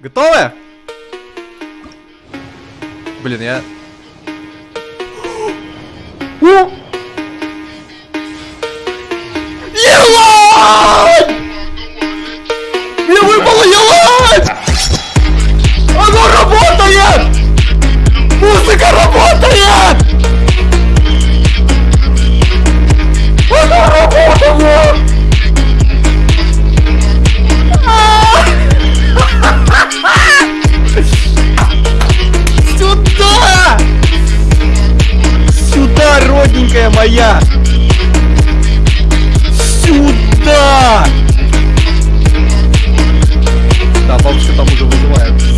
Готовы? Блин, я... маленькая моя! Сюда! Да, бабушка там уже вызывает.